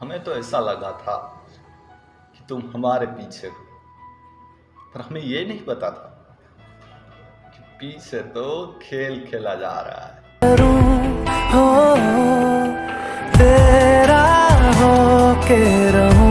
हमें तो ऐसा लगा था कि तुम हमारे पीछे हो, पर हमें ये नहीं पता था कि पीछे तो खेल खेला जा रहा है। हो, तेरा हो के रहूँ।